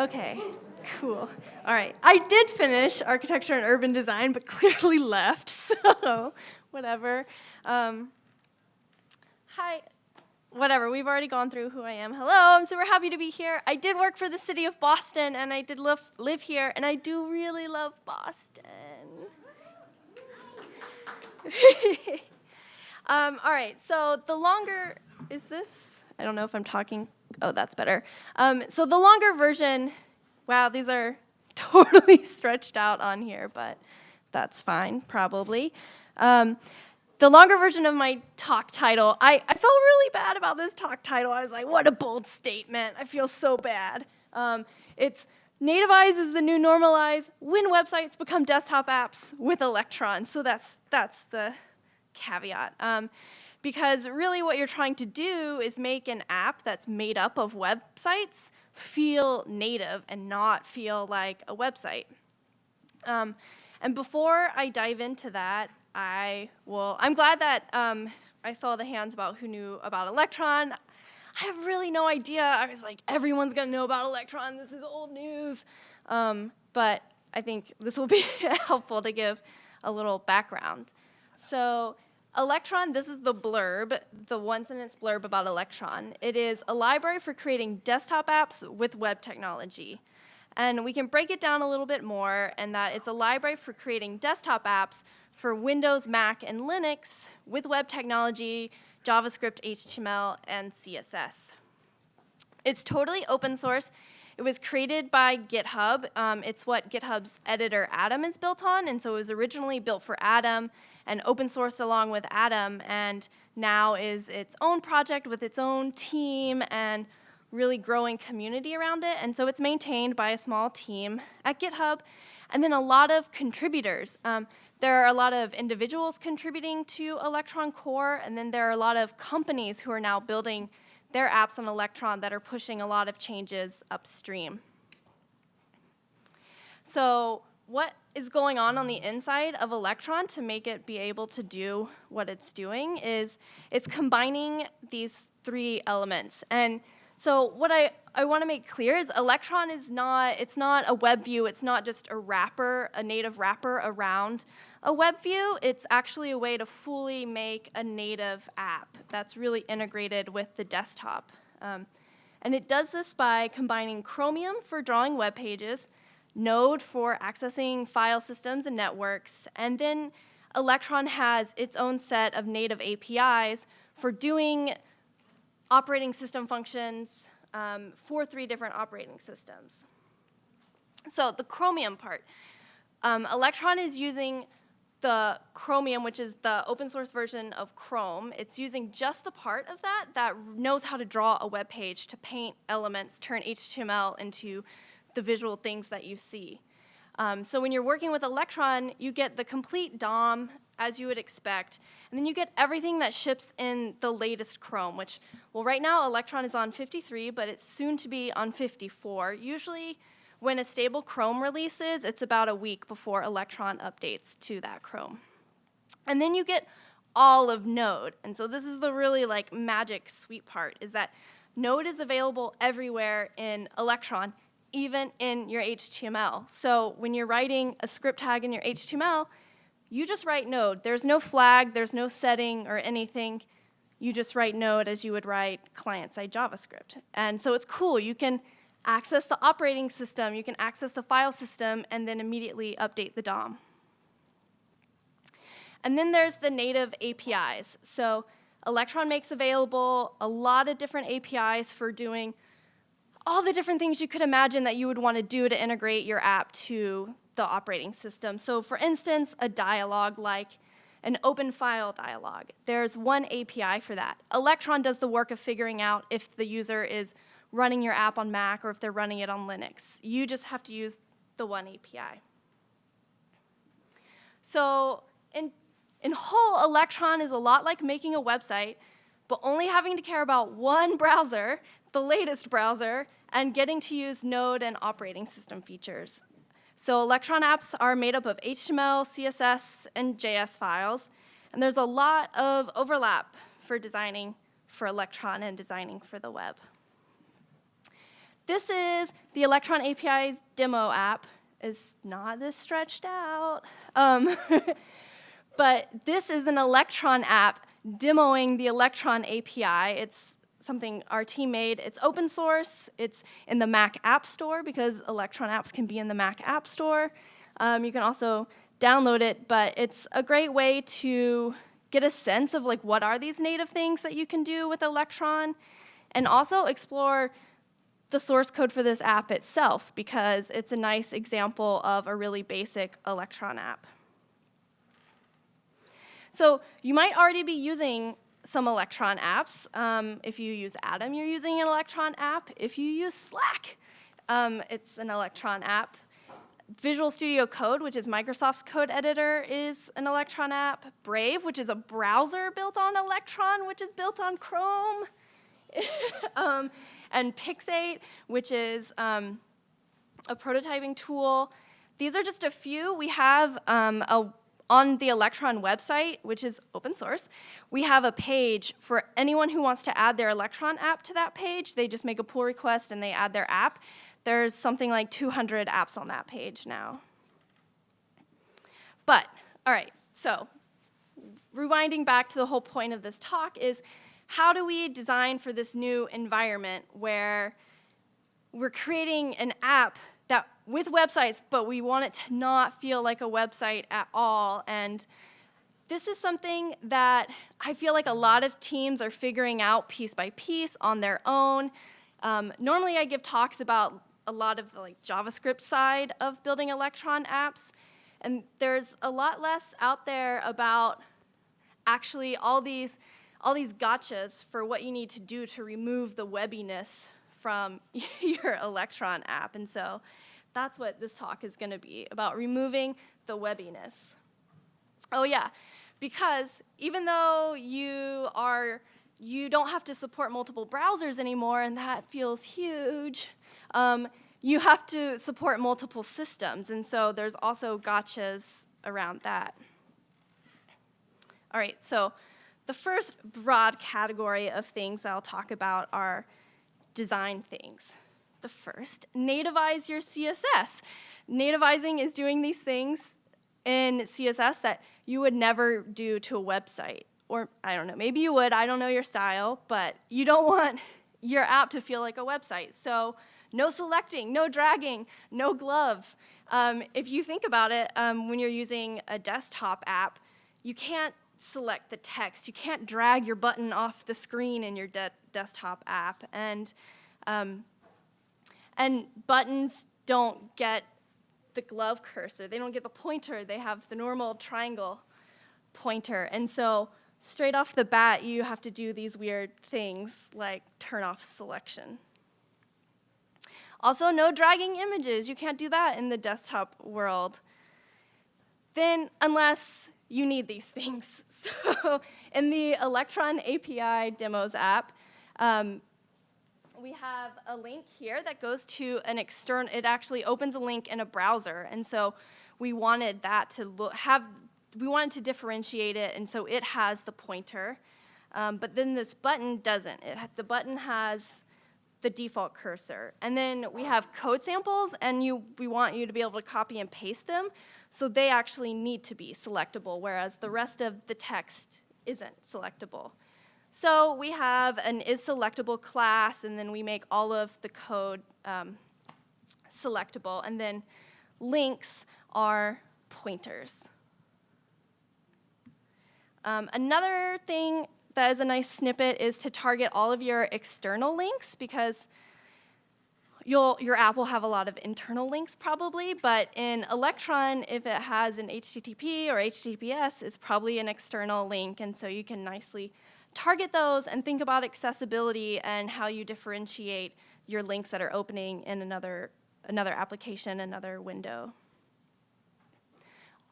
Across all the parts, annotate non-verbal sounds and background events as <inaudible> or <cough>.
Okay, cool. All right. I did finish architecture and urban design, but <laughs> clearly left, <laughs> so whatever. Um, hi. Whatever, we've already gone through who I am. Hello, I'm super happy to be here. I did work for the city of Boston, and I did live, live here, and I do really love Boston. <laughs> um, all right, so the longer, is this? I don't know if I'm talking. Oh, that's better. Um, so the longer version, wow, these are <laughs> totally stretched out on here, but that's fine, probably. Um, the longer version of my talk title, I, I felt really bad about this talk title. I was like, what a bold statement. I feel so bad. Um, it's Nativize is the new normalize when websites become desktop apps with Electron. So that's, that's the caveat. Um, because really what you're trying to do is make an app that's made up of websites feel native and not feel like a website. Um, and before I dive into that, I will, I'm glad that um, I saw the hands about who knew about Electron. I have really no idea. I was like, everyone's gonna know about Electron, this is old news. Um, but I think this will be <laughs> helpful to give a little background. So Electron, this is the blurb, the one sentence blurb about Electron. It is a library for creating desktop apps with web technology. And we can break it down a little bit more and that it's a library for creating desktop apps for Windows, Mac, and Linux with web technology, JavaScript, HTML, and CSS. It's totally open source. It was created by GitHub. Um, it's what GitHub's editor Atom is built on, and so it was originally built for Atom and open sourced along with Atom, and now is its own project with its own team and really growing community around it. And so it's maintained by a small team at GitHub, and then a lot of contributors. Um, there are a lot of individuals contributing to Electron Core, and then there are a lot of companies who are now building their apps on Electron that are pushing a lot of changes upstream. So what is going on on the inside of Electron to make it be able to do what it's doing is it's combining these three elements. And so what I, I want to make clear is Electron is not, it's not a web view, it's not just a wrapper, a native wrapper around a web view. It's actually a way to fully make a native app that's really integrated with the desktop. Um, and it does this by combining Chromium for drawing web pages, Node for accessing file systems and networks, and then Electron has its own set of native APIs for doing operating system functions um, for three different operating systems. So the Chromium part. Um, Electron is using the Chromium, which is the open source version of Chrome. It's using just the part of that that knows how to draw a web page, to paint elements, turn HTML into the visual things that you see. Um, so when you're working with Electron, you get the complete DOM as you would expect. And then you get everything that ships in the latest Chrome, which, well, right now Electron is on 53, but it's soon to be on 54. Usually, when a stable Chrome releases, it's about a week before Electron updates to that Chrome. And then you get all of Node. And so this is the really like magic sweet part, is that Node is available everywhere in Electron, even in your HTML. So when you're writing a script tag in your HTML, you just write node. There's no flag, there's no setting or anything. You just write node as you would write client-side JavaScript. And so it's cool. You can access the operating system, you can access the file system, and then immediately update the DOM. And then there's the native APIs. So Electron makes available a lot of different APIs for doing all the different things you could imagine that you would want to do to integrate your app to the operating system. So for instance, a dialog like an open file dialog. There's one API for that. Electron does the work of figuring out if the user is running your app on Mac or if they're running it on Linux. You just have to use the one API. So in, in whole, Electron is a lot like making a website, but only having to care about one <laughs> browser, the latest browser, and getting to use Node and operating system features. So Electron apps are made up of HTML, CSS, and JS files. And there's a lot of overlap for designing for Electron and designing for the web. this is the Electron API's demo app. It's not this stretched out. Um, <laughs> but this is an Electron app demoing the Electron API. It's something our team made. It's open source. It's in the Mac App Store because Electron apps can be in the Mac App Store. Um, you can also download it, but it's a great way to get a sense of like what are these native things that you can do with Electron and also explore the source code for this app itself because it's a nice example of a really basic Electron app. So you might already be using some Electron apps. Um, if you use Atom, you're using an Electron app. If you use Slack, um, it's an Electron app. Visual Studio Code, which is Microsoft's code editor, is an Electron app. Brave, which is a browser built on Electron, which is built on Chrome. <laughs> um, and Pixate, which is um, a prototyping tool. These are just a few. We have um, a on the Electron website, which is open source, we have a page for anyone who wants to add their Electron app to that page. They just make a pull request and they add their app. There's something like 200 apps on that page now. But, all right, so rewinding back to the whole point of this talk is how do we design for this new environment where we're creating an app with websites, but we want it to not feel like a website at all. And this is something that I feel like a lot of teams are figuring out piece by piece on their own. Um, normally I give talks about a lot of the like JavaScript side of building Electron apps. And there's a lot less out there about actually all these, all these gotchas for what you need to do to remove the webbiness from <laughs> your Electron app. And so that's what this talk is going to be, about removing the webbiness. Oh yeah, because even though you are you don't have to support multiple browsers anymore, and that feels huge. Um, you have to support multiple systems, and so there's also gotchas around that. All right, so the first broad category of things that I'll talk about are design things. The first, nativize your CSS. Nativizing is doing these things in CSS that you would never do to a website. Or I don't know, maybe you would, I don't know your style, but you don't want your app to feel like a website. So no selecting, no dragging, no gloves. Um, if you think about it, um, when you're using a desktop app, you can't select the text. You can't drag your button off the screen in your de desktop app. And um, and buttons don't get the glove cursor. They don't get the pointer. They have the normal triangle pointer. And so straight off the bat, you have to do these weird things like turn off selection. Also, no dragging images. You can't do that in the desktop world. Then, unless you need these things. <laughs> So in the Electron API Demos app, um, we have a link here that goes to an external, it actually opens a link in a browser. And so we wanted that to look, have, we wanted to differentiate it, and so it has the pointer. Um, but then this button doesn't. It, the button has the default cursor. And then we have code samples, and you, we want you to be able to copy and paste them. So they actually need to be selectable, whereas the rest of the text isn't selectable. So we have an isSelectable class, and then we make all of the code um, selectable. And then links are pointers. Um, another thing that is a nice snippet is to target all of your external links because You'll, your app will have a lot of internal links probably, but in Electron, if it has an HTTP or HTTPS, it's probably an external link, and so you can nicely target those and think about accessibility and how you differentiate your links that are opening in another, another application, another window.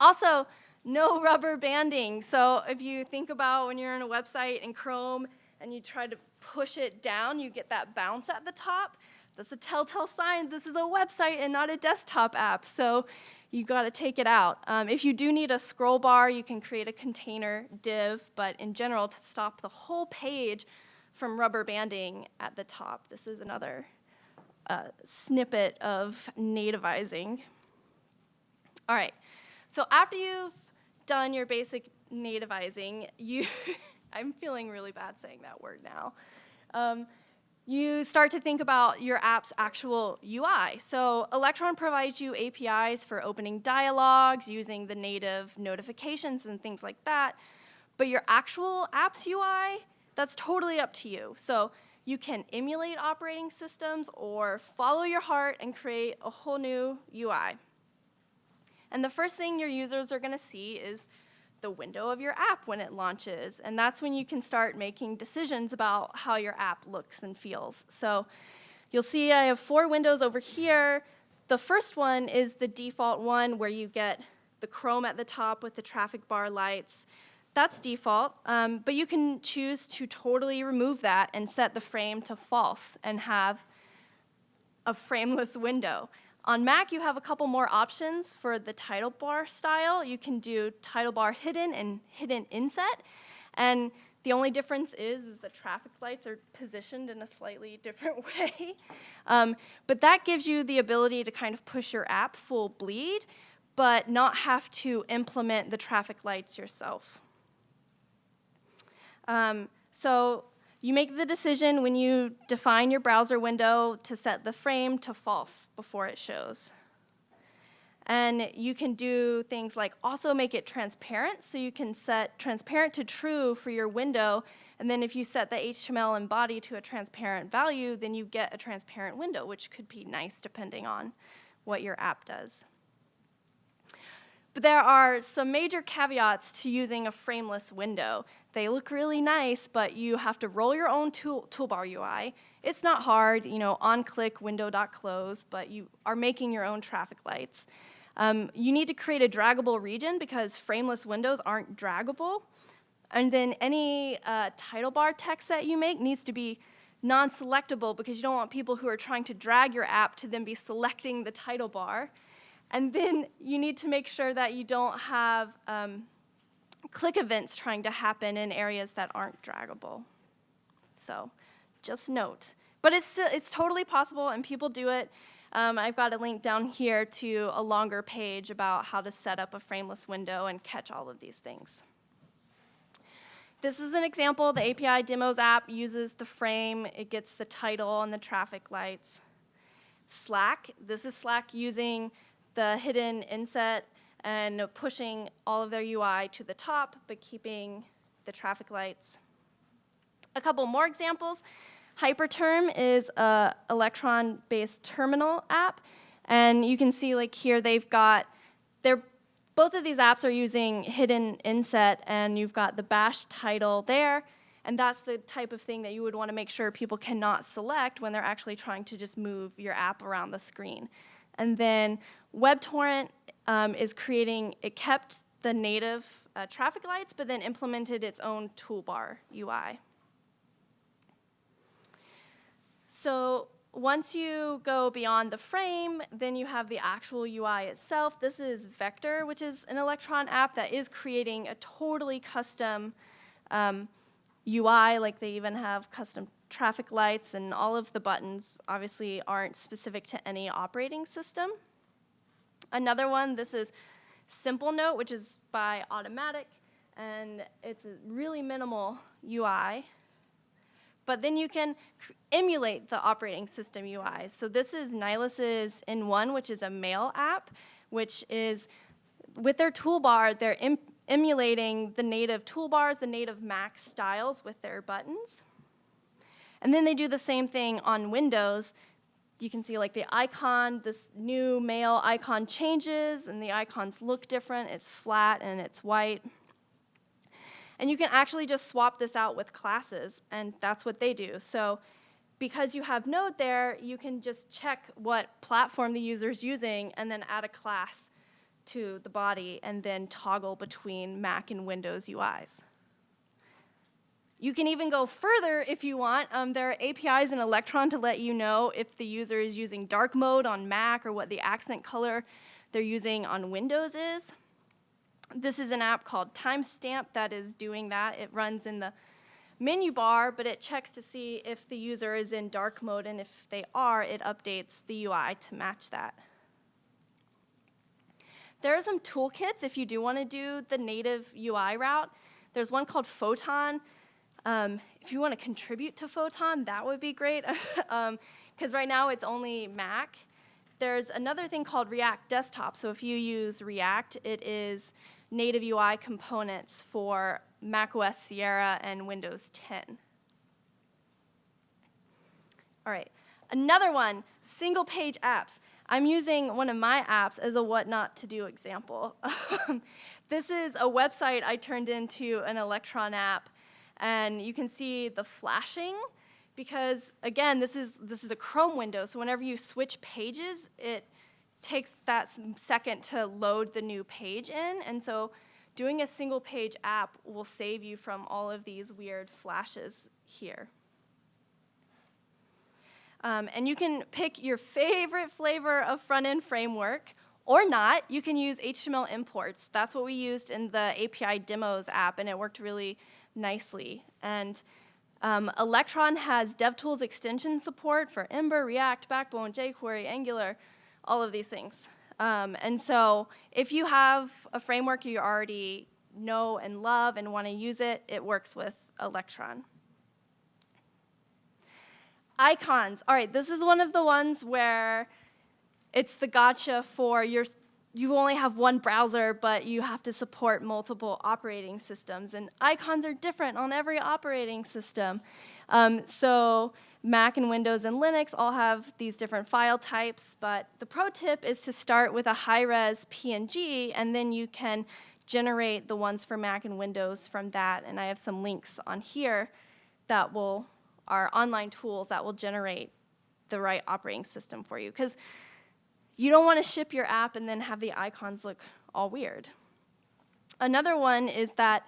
Also, no <laughs> rubber banding. So if you think about when you're on a website in Chrome and you try to push it down, you get that bounce at the top. That's a telltale sign this is a website and not a desktop app. So you got to take it out. Um, if you do need a scroll bar, you can create a container div, but in general, to stop the whole page from rubber banding at the top, this is another uh, snippet of nativizing. All right, so after you've done your basic nativizing, you, <laughs> I'm feeling really bad saying that word now. Um, you start to think about your app's actual UI. So Electron provides you APIs for opening dialogues, using the native notifications and things like that. But your actual app's UI, that's totally up to you. So you can emulate operating systems or follow your heart and create a whole new UI. And the first thing your users are going to see is the window of your app when it launches. And that's when you can start making decisions about how your app looks and feels. So you'll see I have four windows over here. The first one is the default one where you get the Chrome at the top with the traffic bar lights. That's default, um, but you can choose to totally remove that and set the frame to false and have a frameless window. On Mac, you have a couple more options for the title bar style. You can do title bar hidden and hidden inset. And the only difference is, is the traffic lights are positioned in a slightly <laughs> different way. Um, but that gives you the ability to kind of push your app full bleed, but not have to implement the traffic lights yourself. Um, so you make the decision when you define your browser window to set the frame to false before it shows. And you can do things like also make it transparent, so you can set transparent to true for your window, and then if you set the HTML and body to a transparent value, then you get a transparent window, which could be nice depending on what your app does. But there are some major caveats to using a frameless window. They look really nice, but you have to roll your own tool, toolbar UI. It's not hard, you know, on-click window.close, but you are making your own traffic lights. Um, you need to create a draggable region because frameless windows aren't draggable. And then any uh, title bar text that you make needs to be non-selectable because you don't want people who are trying to drag your app to then be selecting the title bar. And then you need to make sure that you don't have um, click events trying to happen in areas that aren't draggable. So just note. But it's, it's totally possible, and people do it. Um, I've got a link down here to a longer page about how to set up a frameless window and catch all of these things. This is an example. The API Demos app uses the frame. It gets the title and the traffic lights. Slack, this is Slack using the hidden inset and pushing all of their UI to the top, but keeping the traffic lights. A couple more examples. Hyperterm is a Electron-based terminal app, and you can see like here they've got, they're, both of these apps are using hidden inset, and you've got the bash title there, and that's the type of thing that you would want to make sure people cannot select when they're actually trying to just move your app around the screen. And then WebTorrent um, is creating, it kept the native uh, traffic lights, but then implemented its own toolbar UI. So once you go beyond the frame, then you have the actual UI itself. This is Vector, which is an Electron app that is creating a totally custom um, UI, like they even have custom traffic lights and all of the buttons obviously aren't specific to any operating system. Another one, this is Simplenote, which is by Automattic, and it's a really minimal UI. But then you can emulate the operating system UI. So this is Nylas's N1, which is a mail app, which is, with their toolbar, they're em emulating the native toolbars, the native Mac styles with their buttons. And then they do the same thing on Windows. You can see like the icon, this new mail icon changes and the icons look different. It's flat and it's white. And you can actually just swap this out with classes and that's what they do. So because you have Node there, you can just check what platform the user is using and then add a class to the body and then toggle between Mac and Windows UIs. You can even go further if you want. Um, there are APIs in Electron to let you know if the user is using dark mode on Mac or what the accent color they're using on Windows is. This is an app called Timestamp that is doing that. It runs in the menu bar, but it checks to see if the user is in dark mode, and if they are, it updates the UI to match that. There are some toolkits if you do want to do the native UI route. There's one called Photon. Um, if you want to contribute to Photon, that would be great, because <laughs> um, right now it's only Mac. There's another thing called React Desktop. So if you use React, it is native UI components for macOS Sierra and Windows 10. All right, another one, single page apps. I'm using one of my apps as a what not to do example. <laughs> this is a website I turned into an Electron app, and you can see the flashing because again, this is this is a Chrome window, so whenever you switch pages, it takes that second to load the new page in, and so doing a single page app will save you from all of these weird flashes here. Um, and you can pick your favorite flavor of front-end framework or not. You can use HTML imports. That's what we used in the API demos app, and it worked really nicely. And um, Electron has DevTools extension support for Ember, React, Backbone, jQuery, Angular, all of these things. Um, and so if you have a framework you already know and love and want to use it, it works with Electron. Icons. All right, this is one of the ones where it's the gotcha for your you only have one browser, but you have to support multiple operating systems. And icons are different on every operating system. Um, so Mac and Windows and Linux all have these different file types, but the pro tip is to start with a high-res PNG, and then you can generate the ones for Mac and Windows from that. And I have some links on here that will are online tools that will generate the right operating system for you. Because you don't want to ship your app and then have the icons look all weird. Another one is that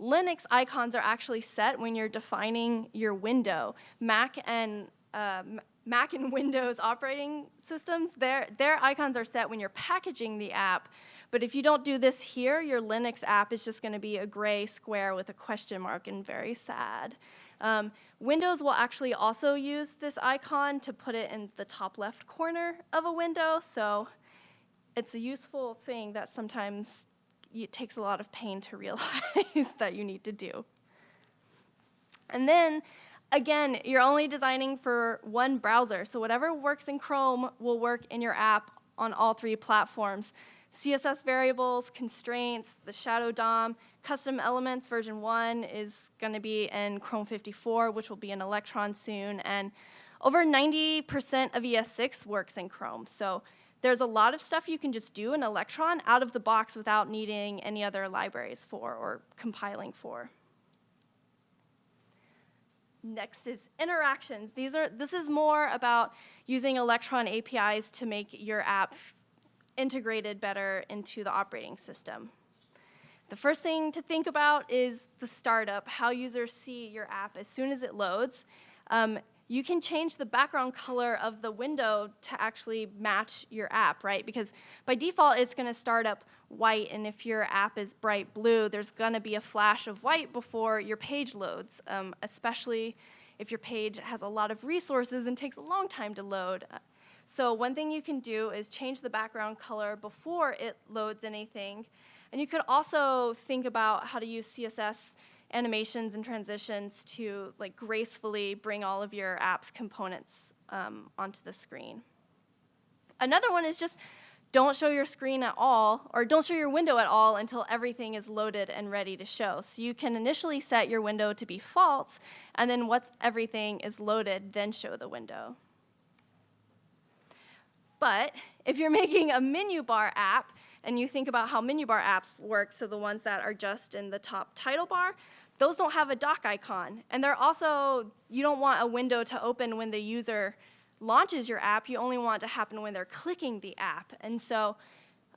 Linux icons are actually set when you're defining your window. Mac and uh, Mac and <laughs> Windows operating systems, their, their icons are set when you're packaging the app. But if you don't do this here, your Linux app is just going to be a gray square with a question mark and very sad. Um, Windows will actually also use this icon to put it in the top left corner of a window, so it's a useful thing that sometimes it takes a lot of pain to <laughs> realize that you need to do. And then, again, you're only designing for one browser, so whatever works in Chrome will work in your app on all three platforms. CSS variables, constraints, the shadow DOM, custom elements version 1 is going to be in Chrome 54, which will be in Electron soon, and over 90% of ES6 works in Chrome. So there's a lot of stuff you can just do in Electron out of the box without needing any other libraries for or compiling for. Next is interactions. These are, this is more about using Electron APIs to make your app integrated better into the operating system. The first thing to think about is the startup, how users see your app as soon as it loads. Um, you can change the background color of the window to actually match your app, right? Because by default, it's going to start up white, and if your app is bright blue, there's going to be a flash of white before your page loads, um, especially if your page has a lot of resources and takes a long time to load. So one thing you can do is change the background color before it loads anything. And you could also think about how to use CSS animations and transitions to like gracefully bring all of your app's components um, onto the screen. Another one is just don't show your screen at all, or don't show your window at all until everything is loaded and ready to show. So you can initially set your window to be false, and then once everything is loaded, then show the window. But if you're <laughs> making a menu bar app and you think about how menu bar apps work, so the ones that are just in the top title bar, those don't have a dock icon. And they're also, you don't want a window to open when the user launches your app. You only want it to happen when they're clicking the app. And so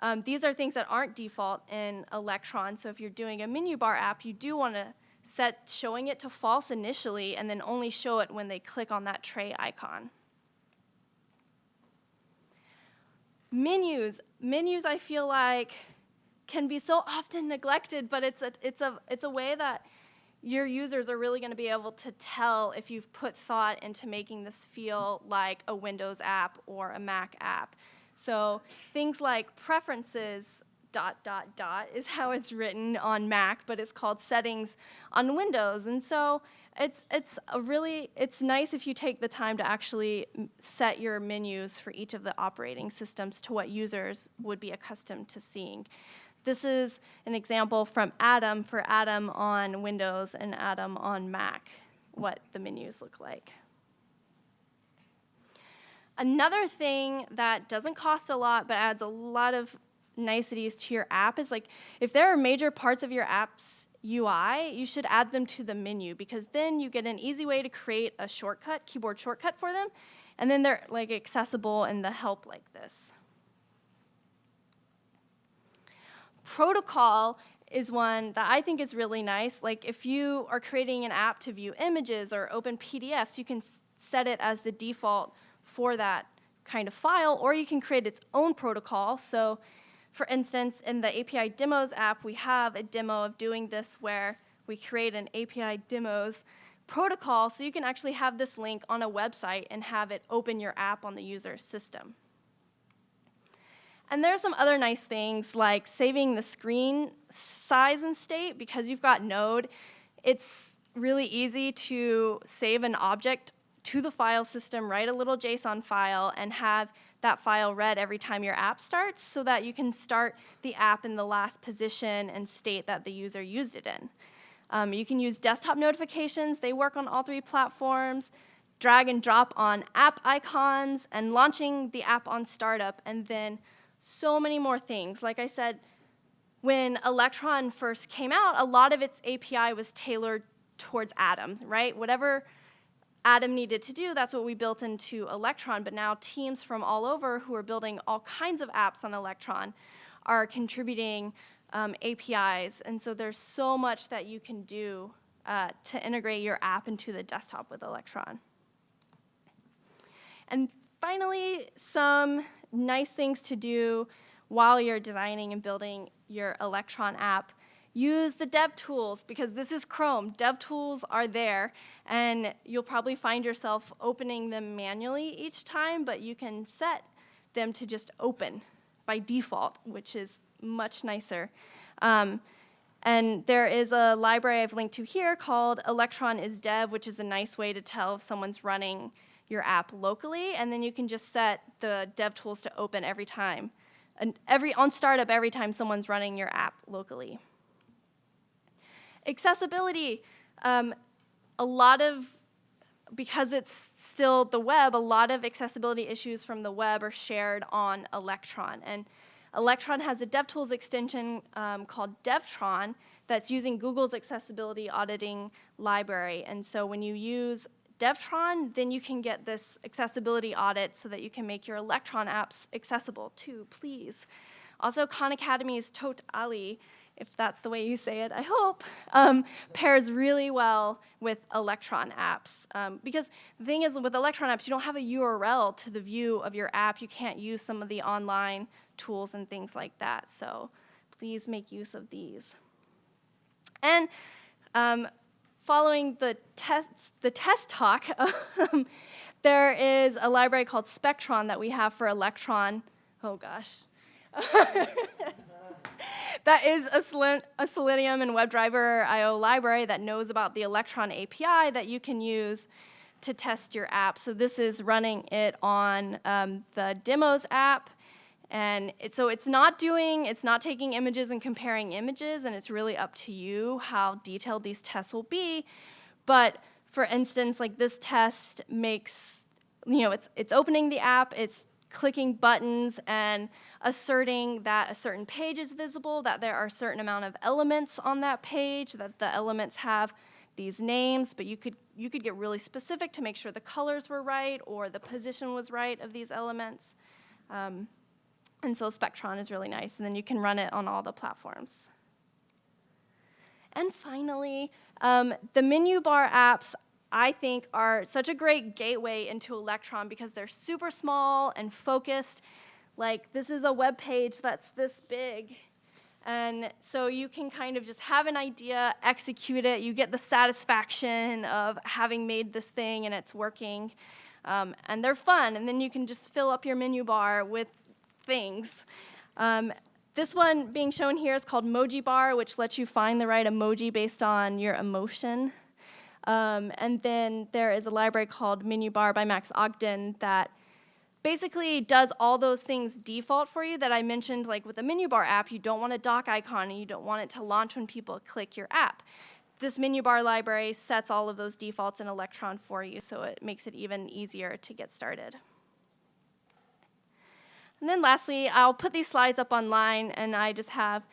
um, these are things that aren't default in Electron. So if you're doing a menu bar app, you do want to set showing it to false initially and then only show it when they click on that tray icon. Menus, menus I feel like can be so often neglected, but it's a, it's a, it's a way that your users are really going to be able to tell if you've put thought into making this feel like a Windows app or a Mac app. So things like preferences dot dot dot is how it's written on Mac, but it's called settings on Windows. And so it's it's really it's nice if you take the time to actually set your menus for each of the operating systems to what users would be accustomed to seeing. This is an example from Atom for Atom on Windows and Atom on Mac, what the menus look like. Another thing that doesn't cost a lot but adds a lot of niceties to your app is like if there are major parts of your app's UI, you should add them to the menu because then you get an easy way to create a shortcut, keyboard shortcut for them, and then they're like accessible in the help like this. Protocol is one that I think is really nice. Like if you are creating an app to view images or open PDFs, you can set it as the default for that kind of file, or you can create its own protocol. So for instance, in the API demos app, we have a demo of doing this where we create an API demos protocol so you can actually have this link on a website and have it open your app on the user's system. And there's some other nice things like saving the screen size and state because you've got Node. It's really easy to save an object to the file system, write a little JSON file, and have that file read every time your app starts so that you can start the app in the last position and state that the user used it in. Um, you can use desktop notifications. They work on all three platforms. Drag and drop on app icons and launching the app on startup and then so many more things. Like I said, when Electron first came out, a lot of its API was tailored towards Atom's, right? Whatever Atom needed to do, that's what we built into Electron, but now teams from all over who are building all kinds of apps on Electron are contributing um, APIs, and so there's so much that you can do uh, to integrate your app into the desktop with Electron. And finally, some nice things to do while you're designing and building your Electron app use the dev tools because this is Chrome. Dev tools are there, and you'll probably find yourself opening them manually each time, but you can set them to just open by default, which is much nicer. Um, and there is a library I've linked to here called Electron is Dev, which is a nice way to tell if someone's running your app locally, and then you can just set the dev tools to open every time. And every on startup every time someone's running your app locally. Accessibility, um, a lot of, because it's still the web, a lot of accessibility issues from the web are shared on Electron. And Electron has a DevTools extension um, called Devtron that's using Google's accessibility auditing library. And so when you use Devtron, then you can get this accessibility audit so that you can make your Electron apps accessible too, please. Also, Khan Academy's Tote Ali if that's the way you say it, I hope, um, pairs really well with Electron apps. Um, because the thing is, with Electron apps, you don't have a URL to the view of your app. You can't use some of the online tools and things like that. So please make use of these. And um, following the test, the test talk, <laughs> um, there is a library called Spectron that we have for Electron. Oh gosh. <laughs> <laughs> that is a, Selen a Selenium and WebDriver IO library that knows about the Electron API that you can use to test your app. So this is running it on um, the demos app. And it, so it's not doing, it's not taking images and comparing images, and it's really up to you how detailed these tests will be. But for instance, like this test makes, you know, it's, it's opening the app, it's clicking buttons and asserting that a certain page is visible, that there are a certain amount of elements on that page, that the elements have these names, but you could, you could get really specific to make sure the colors were right or the position was right of these elements. Um, and so Spectron is really nice, and then you can run it on all the platforms. And finally, um, the menu bar apps I think are such a great gateway into Electron because they're super small and focused. Like this is a web page that's this big. And so you can kind of just have an idea, execute it, you get the satisfaction of having made this thing and it's working. Um, and they're fun, and then you can just fill up your menu bar with things. Um, this one being shown here is called Mojibar, which lets you find the right emoji based on your emotion. Um, and then there is a library called Menu Bar by Max Ogden that basically does all those things default for you that I mentioned, like with the menu bar app, you don't want a dock icon and you don't want it to launch when people click your app. This menu bar library sets all of those defaults in Electron for you, so it makes it even easier to get started. And then lastly, I'll put these slides up online, and I just have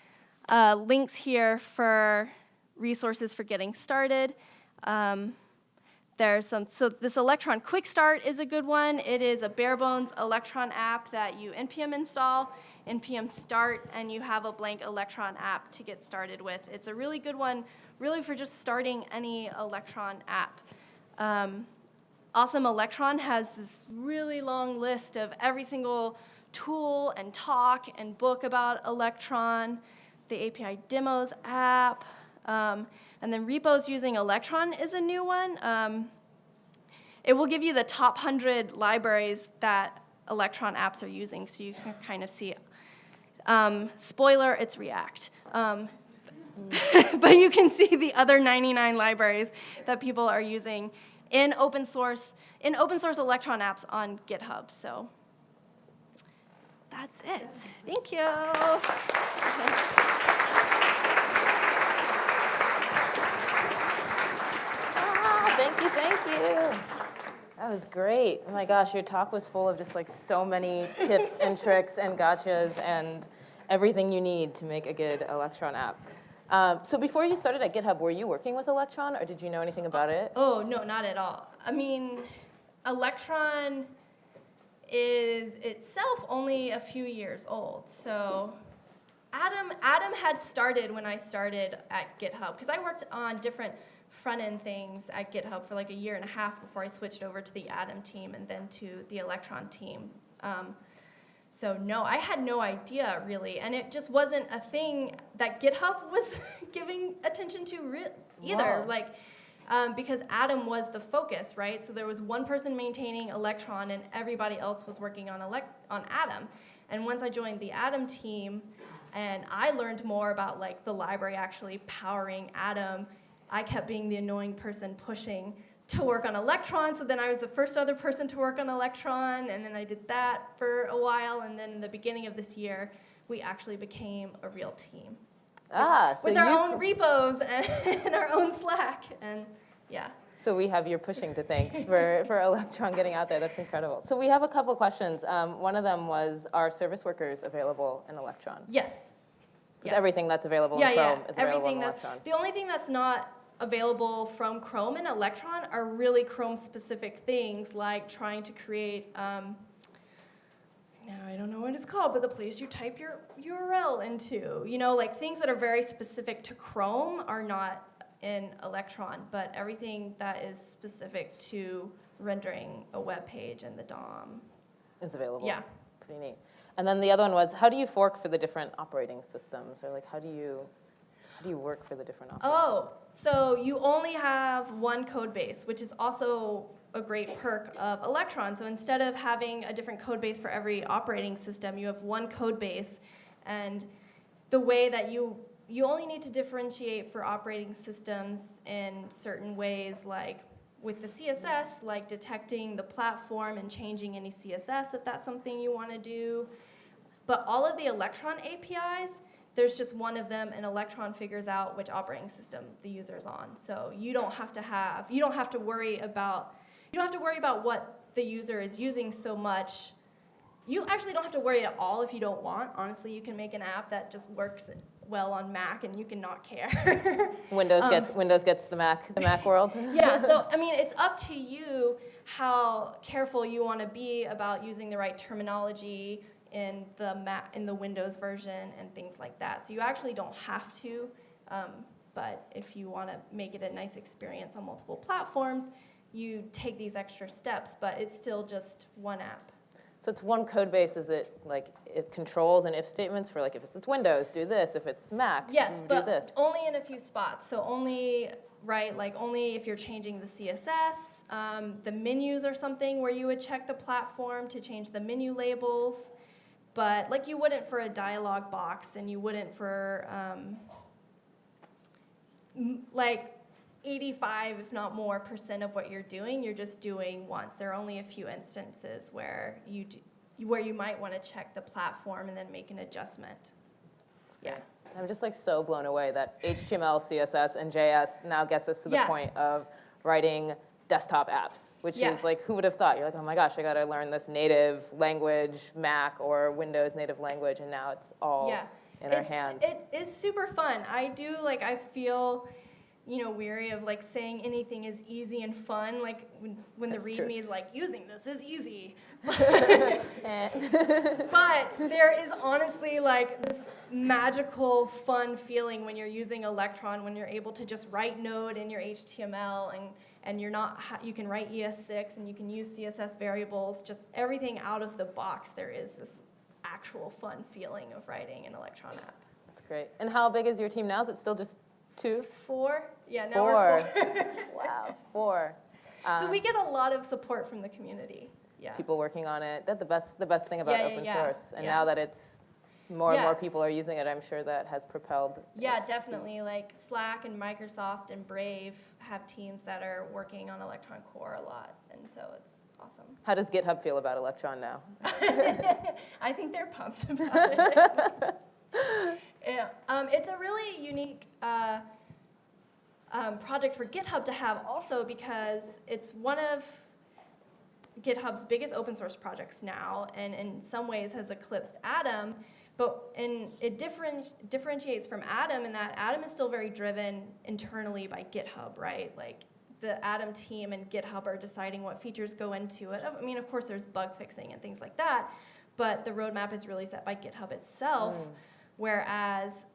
uh, links here for resources for getting started. Um, there's some, so this Electron Quick Start is a good one. It is a bare bones Electron app that you npm install, npm start, and you have a blank Electron app to get started with. It's a really good one, really for just starting any Electron app. Um, awesome Electron has this really long list of every single tool and talk and book about Electron, the API demos app, um, and then repos using Electron is a new one. Um, it will give you the top 100 libraries that Electron apps are using, so you can kind of see. Um, spoiler, it's React. Um, <laughs> but you can see the other 99 libraries that people are using in open source, in open source Electron apps on GitHub. So that's it. Thank you. <laughs> Thank you, thank you. That was great. Oh my gosh, your talk was full of just like so many tips and tricks and gotchas and everything you need to make a good Electron app. Um, so before you started at GitHub, were you working with Electron or did you know anything about it? Oh, no, not at all. I mean, Electron is itself only a few years old. So Atom, Atom had started when I started at GitHub because I worked on different front end things at GitHub for like a year and a half before I switched over to the Atom team and then to the Electron team. Um, so no, I had no idea really, and it just wasn't a thing that GitHub <laughs> was giving attention to either. Wow. Like, um, because Atom was the focus, right? So there was one person maintaining Electron, and everybody else was working on elect on Atom. And once I joined the Atom team, and I learned more about like the library actually powering Atom I kept being the annoying person pushing to work on Electron, so then I was the first other person to work on Electron, and then I did that for a while, and then in the beginning of this year, we actually became a real team. Ah, with, so with our own repos and, <laughs> and our own Slack, and yeah. So we have your pushing to thank for, for Electron getting out there. That's incredible. So we have a couple questions. Um, one of them was, are service workers available in Electron? Yes. Yeah. Everything that's available yeah, in Chrome yeah. is available everything in Electron. the only thing that's not available from Chrome and Electron are really Chrome-specific things, like trying to create, um, now I don't know what it's called, but the place you type your URL into. You know, like things that are very specific to Chrome are not in Electron, but everything that is specific to rendering a web page and the DOM. Is available. Yeah. Pretty neat. And then the other one was, how do you fork for the different operating systems? Or like, how do you how do you work for the different operating Oh, so you only have one code base, which is also a great perk of Electron. So instead of having a different code base for every operating system, you have one code base. And the way that you, you only need to differentiate for operating systems in certain ways, like with the CSS, like detecting the platform and changing any CSS if that's something you want to do. But all of the Electron APIs, there's just one of them and Electron figures out which operating system the user is on. So you don't have to have, you don't have to worry about, you don't have to worry about what the user is using so much. You actually don't have to worry at all if you don't want. Honestly, you can make an app that just works well on Mac and you can not care. <laughs> Windows um, gets Windows gets the Mac the Mac world. <laughs> yeah, so I mean it's up to you how careful you want to be about using the right terminology, in the Mac, in the Windows version and things like that. So you actually don't have to, um, but if you want to make it a nice experience on multiple platforms, you take these extra steps, but it's still just one app. So it's one code base, is it like, it controls and if statements for like, if it's Windows, do this, if it's Mac, Yes, do but this? only in a few spots. So only, right, like only if you're changing the CSS, um, the menus or something where you would check the platform to change the menu labels. But like you wouldn't for a dialog box and you wouldn't for, um, like 85, if not more, percent of what you're doing, you're just doing once. There are only a few instances where you, do- where you might want to check the platform and then make an adjustment. Yeah. I'm just like so blown away that HTML, CSS, and JS now gets us to the Yeah. point of writing desktop apps, which Yeah. is like, who would have thought? You're like, oh my gosh, I gotta learn this native language, Mac or Windows native language, and now it's all Yeah. in our it's, hands. It is super fun. I do like I feel, you know, weary of like saying anything is easy and fun. Like when, when the README is like using this is easy, <laughs> <laughs> Eh. but there is honestly like this magical fun feeling when you're using Electron when you're able to just write Node in your HTML and and you're not you can write ES6 and you can use CSS variables. Just everything out of the box. There is this actual fun feeling of writing an Electron app. That's great. And how big is your team now? Is it still just two? Four? Yeah, now we're Four. four. <laughs> Wow, four. so Um, we get a lot of support from the community. Yeah. people working on it. That's the best, the best thing about Yeah, yeah, open yeah. source. And now that it's more and more people are using it, I'm sure that has propelled. Yeah, it. definitely. Like Slack and Microsoft and Brave have teams that are working on Electron Core a lot, and so it's awesome. How does GitHub feel about Electron now? <laughs> I think they're pumped about it. <laughs> yeah, um, it's a really unique uh, um, project for GitHub to have also because it's one of GitHub's biggest open source projects now, and in some ways has eclipsed Atom. But in, it different, differentiates from Atom in that Atom is still very driven internally by GitHub, right? Like the Atom team and GitHub are deciding what features go into it. I mean, of course, there's bug fixing and things like that, but the roadmap is really set by GitHub itself. Mm. Whereas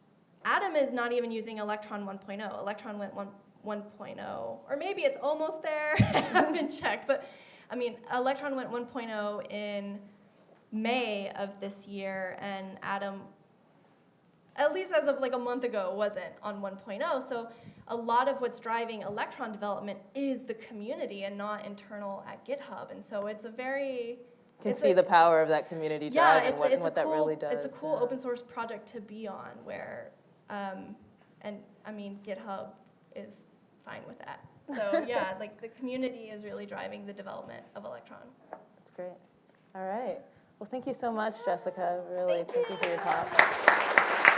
Atom is not even using Electron 1.0. Electron went 1, 1.0, or maybe it's almost there. <laughs> I haven't checked, but I mean, Electron went 1.0 in May of this year, and Atom, at least as of like a month ago, wasn't on 1.0. So a lot of what's driving Electron development is the community and not internal at GitHub. And so it's a very Can see a- the power of that community yeah, drive and it's, what, a, it's what a that cool, really does. It's a cool yeah. open source project to be on where, um, and I mean, GitHub is fine with that. So <laughs> yeah, like the community is really driving the development of Electron. That's great. All right. Well, thank you so much, Jessica. Really, Thank thank you for your talk.